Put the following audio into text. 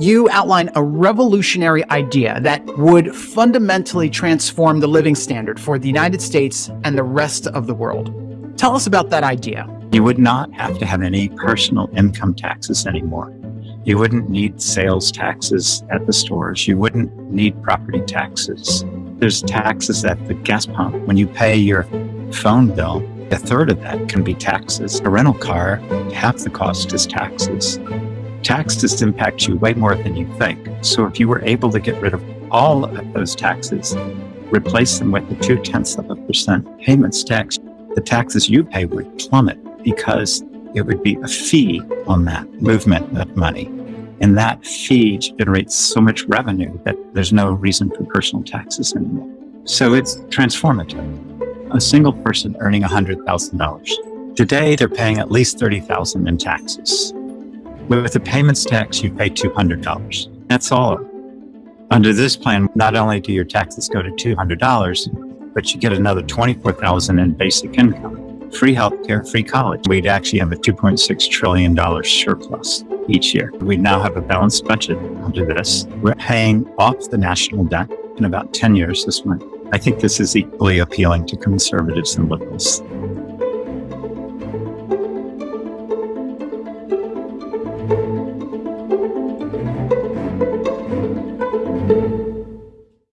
you outline a revolutionary idea that would fundamentally transform the living standard for the United States and the rest of the world. Tell us about that idea. You would not have to have any personal income taxes anymore. You wouldn't need sales taxes at the stores. You wouldn't need property taxes. There's taxes at the gas pump. When you pay your phone bill, a third of that can be taxes. A rental car, half the cost is taxes taxes impact you way more than you think. So if you were able to get rid of all of those taxes, replace them with the two tenths of a percent payments tax, the taxes you pay would plummet because it would be a fee on that movement of money. And that fee generates so much revenue that there's no reason for personal taxes anymore. So it's transformative. A single person earning $100,000. Today, they're paying at least 30000 in taxes. With the payments tax, you pay $200. That's all. Under this plan, not only do your taxes go to $200, but you get another 24000 in basic income, free healthcare, free college. We'd actually have a $2.6 trillion surplus each year. We now have a balanced budget under this. We're paying off the national debt in about 10 years this month. I think this is equally appealing to conservatives and liberals.